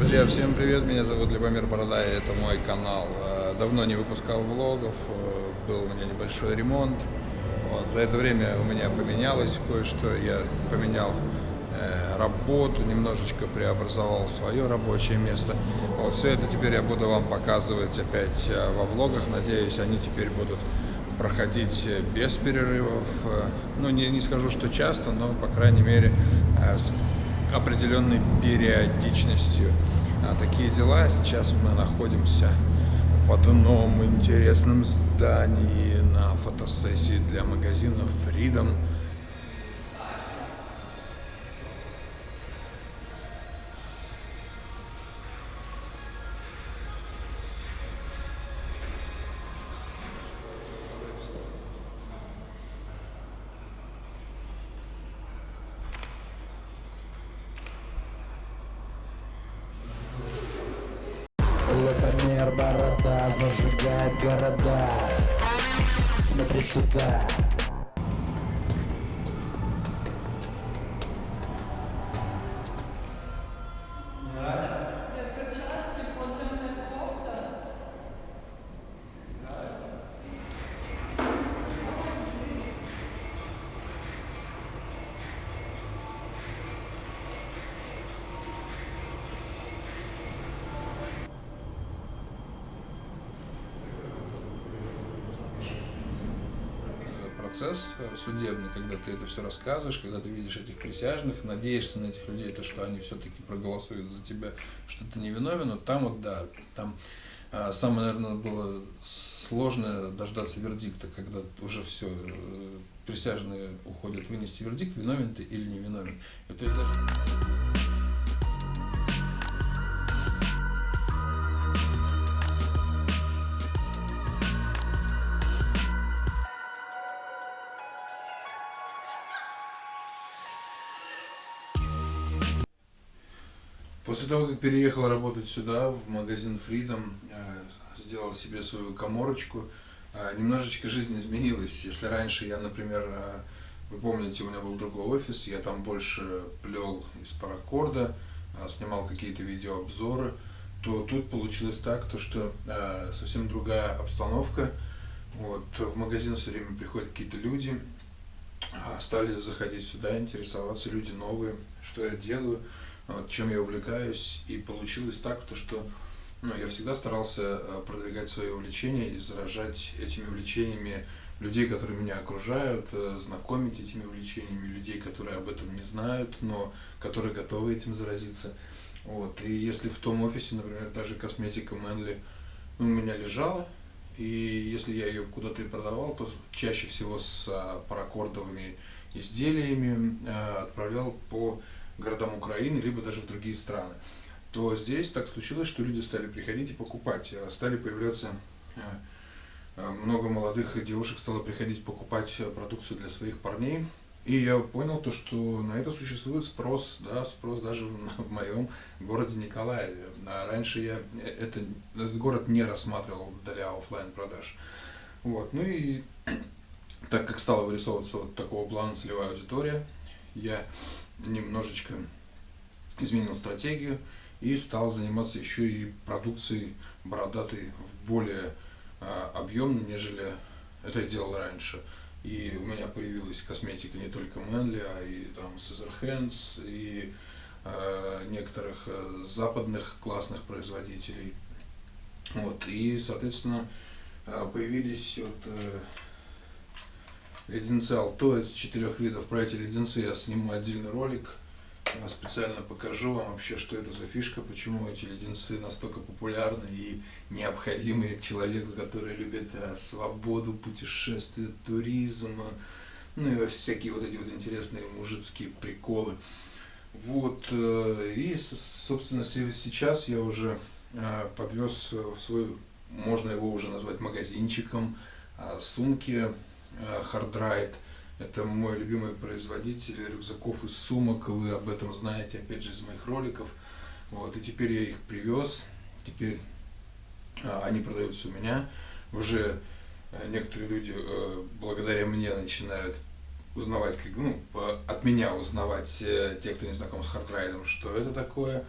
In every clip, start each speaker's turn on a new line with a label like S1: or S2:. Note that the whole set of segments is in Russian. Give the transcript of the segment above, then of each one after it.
S1: Друзья, всем привет, меня зовут Любомир Борода, и это мой канал. Э, давно не выпускал влогов, э, был у меня небольшой ремонт. Вот. За это время у меня поменялось кое-что, я поменял э, работу, немножечко преобразовал свое рабочее место. Вот все это теперь я буду вам показывать опять во влогах, надеюсь, они теперь будут проходить без перерывов. Ну, не, не скажу, что часто, но, по крайней мере, с определенной периодичностью. А такие дела. Сейчас мы находимся в одном интересном здании на фотосессии для магазина Freedom.
S2: Лукомер борода зажигает города. Смотри сюда
S1: процесс э, судебный, когда ты это все рассказываешь, когда ты видишь этих присяжных, надеешься на этих людей, то, что они все-таки проголосуют за тебя, что ты невиновен, вот там вот, да, там а, самое, наверное, было сложно дождаться вердикта, когда уже все, э, присяжные уходят вынести вердикт, виновен ты или не виновен. И, то есть даже... После того, как переехал работать сюда, в магазин Freedom, э, сделал себе свою коморочку, э, немножечко жизнь изменилась. Если раньше я, например, э, вы помните, у меня был другой офис, я там больше плел из паракорда, снимал какие-то видеообзоры, то тут получилось так, то что совсем другая обстановка. Вот, в магазин все время приходят какие-то люди, стали заходить сюда, интересоваться, люди новые, что я делаю вот, чем я увлекаюсь, и получилось так, то, что ну, я всегда старался э, продвигать свои увлечения и заражать этими увлечениями людей, которые меня окружают, э, знакомить этими увлечениями людей, которые об этом не знают, но которые готовы этим заразиться. Вот. И если в том офисе, например, даже косметика Мэнли ну, у меня лежала, и если я ее куда-то и продавал, то чаще всего с а, паракордовыми изделиями отправлял по городам Украины, либо даже в другие страны, то здесь так случилось, что люди стали приходить и покупать, а стали появляться э, э, много молодых девушек стало приходить покупать продукцию для своих парней. И я понял то, что на это существует спрос, да, спрос даже в, в моем городе Николаеве. А раньше я э, это, этот город не рассматривал для офлайн продаж. Вот. Ну и так как стала вырисовываться вот такого плана целевая аудитория, я немножечко изменил стратегию и стал заниматься еще и продукцией бородатой в более э, объемной, нежели это делал раньше. И у меня появилась косметика не только Manly, а и там Caesar Hands, и э, некоторых э, западных классных производителей. Вот, и, соответственно, э, появились вот, э, леденцы Алто из четырех видов. Про эти леденцы я сниму отдельный ролик. Я специально покажу вам вообще, что это за фишка, почему эти леденцы настолько популярны и необходимы человеку, который любит а, свободу, путешествия, туризм, ну и всякие вот эти вот интересные мужицкие приколы. Вот, э, и, собственно, сейчас я уже э, подвез в свой, можно его уже назвать магазинчиком, а, сумки Хардрайт. Э, Это мой любимый производитель рюкзаков и сумок, вы об этом знаете, опять же, из моих роликов. Вот, и теперь я их привез, теперь а, они продаются у меня. Уже а, некоторые люди а, благодаря мне начинают узнавать, как, ну, от меня узнавать, те, кто не знаком с хардрайдом, что это такое.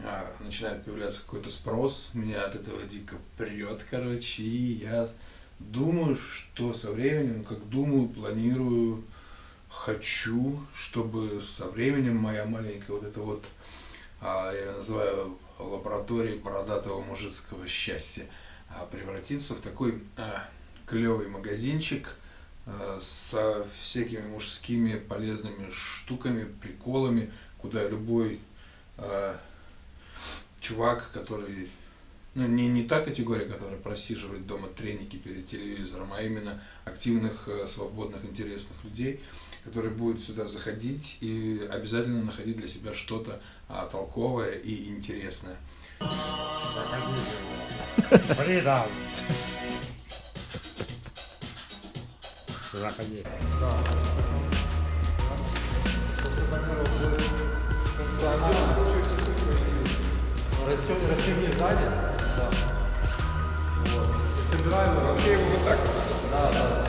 S1: а, начинает появляться какой-то спрос, меня от этого дико прет, короче, и я думаю, что со временем, как думаю, планирую, хочу, чтобы со временем моя маленькая вот эта вот, а, я называю лабораторией бородатого мужицкого счастья, а, превратиться в такой а, клевый магазинчик со всякими мужскими полезными штуками, приколами, куда любой чувак, который ну, не, не та категория, которая просиживает дома треники перед телевизором, а именно активных, э, свободных, интересных людей, которые будут сюда заходить и обязательно находить для себя что-то а, толковое и интересное.
S3: Фрида. Заходи.
S4: Растет, расстегни сзади. Да. Вот. И собираем вообще его вот так. Да, да.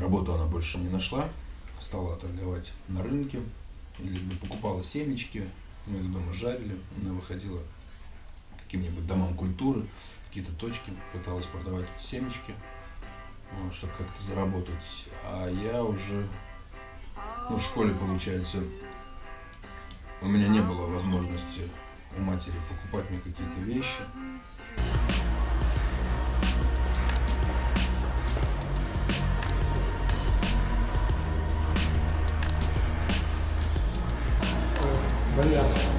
S1: Работу она больше не нашла, стала торговать на рынке, или покупала семечки, мы их дома жарили, она выходила к каким-нибудь домам культуры, какие-то точки, пыталась продавать семечки, вот, чтобы как-то заработать. А я уже, ну, в школе, получается, у меня не было возможности у матери покупать мне какие-то вещи.
S4: Вариант.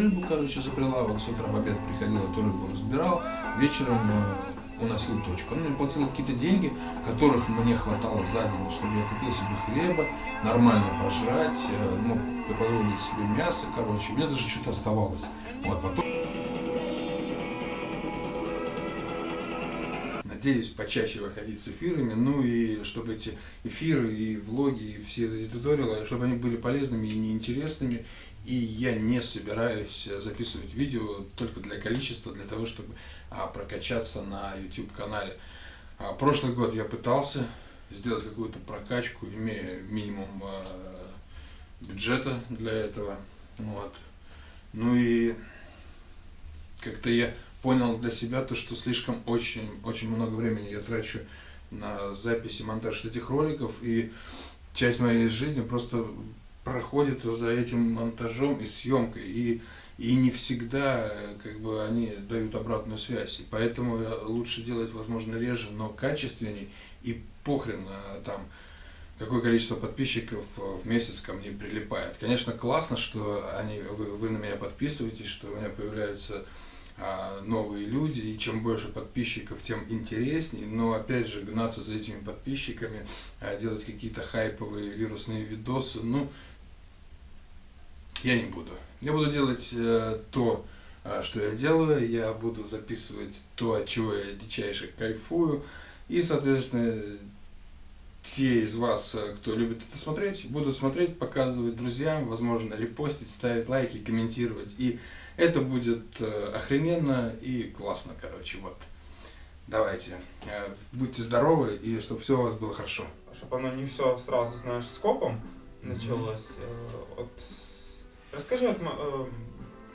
S1: Рыбу, короче, за прилавок, с утра в обед приходил, эту рыбу разбирал, вечером э, уносил точку. Он мне платил какие-то деньги, которых мне хватало за день, чтобы я купил себе хлеба, нормально пожрать, э, мог позволить себе мясо, короче, у меня даже что-то оставалось. Вот, потом... Надеюсь почаще выходить с эфирами, ну и чтобы эти эфиры и влоги, и все эти туториалы, чтобы они были полезными и неинтересными. И я не собираюсь записывать видео только для количества, для того, чтобы а, прокачаться на YouTube канале. А, прошлый год я пытался сделать какую-то прокачку, имея минимум а, бюджета для этого. Вот. Ну и как-то я понял для себя то, что слишком очень, очень много времени я трачу на записи, монтаж этих роликов, и часть моей жизни просто проходит за этим монтажом и съемкой, и, и не всегда как бы, они дают обратную связь, и поэтому лучше делать, возможно, реже, но качественней, и похрен а, там, какое количество подписчиков в месяц ко мне прилипает. Конечно, классно, что они, вы, вы на меня подписываетесь, что у меня появляются новые люди, и чем больше подписчиков, тем интереснее, но опять же гнаться за этими подписчиками, а, делать какие-то хайповые вирусные видосы, ну, я не буду. Я буду делать э, то, э, что я делаю, я буду записывать то, от чего я дичайше кайфую, и, соответственно, те из вас, э, кто любит это смотреть, будут смотреть, показывать друзьям, возможно, репостить, ставить лайки, комментировать. И это будет э, охрененно и классно, короче, вот. Давайте, э, будьте здоровы и чтобы все у вас было хорошо.
S4: Чтобы оно не все сразу, знаешь, скопом началось. От... Расскажи вот м- э,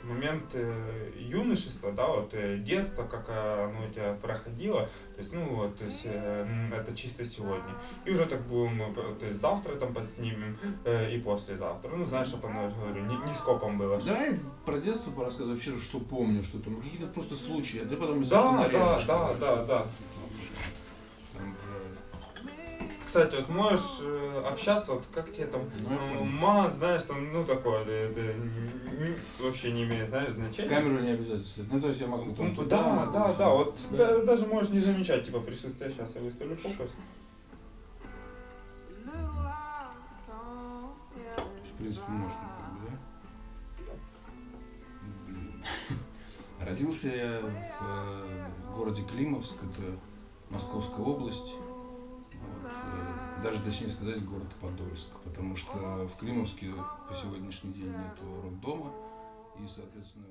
S4: момент э, юношества, да, вот э, детство, как оно у тебя проходило, то есть, ну вот, то есть, э, это чисто сегодня. И уже так будем, то есть, завтра там поснимем э, и послезавтра. Ну, знаешь, чтобы я говорю, не, не скопом было. чтоб-
S1: Давай про детство порассказывай, вообще, что помню, что там, какие-то просто случаи, а ты потом
S4: Да,
S1: что,
S4: да, да,
S1: короче.
S4: да, да.
S1: Э,
S4: Кстати, вот можешь э, общаться, вот как тебе там,
S1: Ну, понял.
S4: мат, знаешь, там, ну, такое, это, это вообще не имеет, знаешь, значения.
S1: камеру не обязательно. Ну, то есть я могу там...
S4: Ну,
S1: туда,
S4: да, да, да, вот
S1: Да.
S4: да, даже можешь не замечать, типа, присутствие. Сейчас я выставлю фокус.
S1: В принципе, можно, да? Блин. Родился я в э, городе Климовск, это Московская область. Даже точнее сказать город Подольск, потому что в Климовске по сегодняшний день нет роддома, и, соответственно.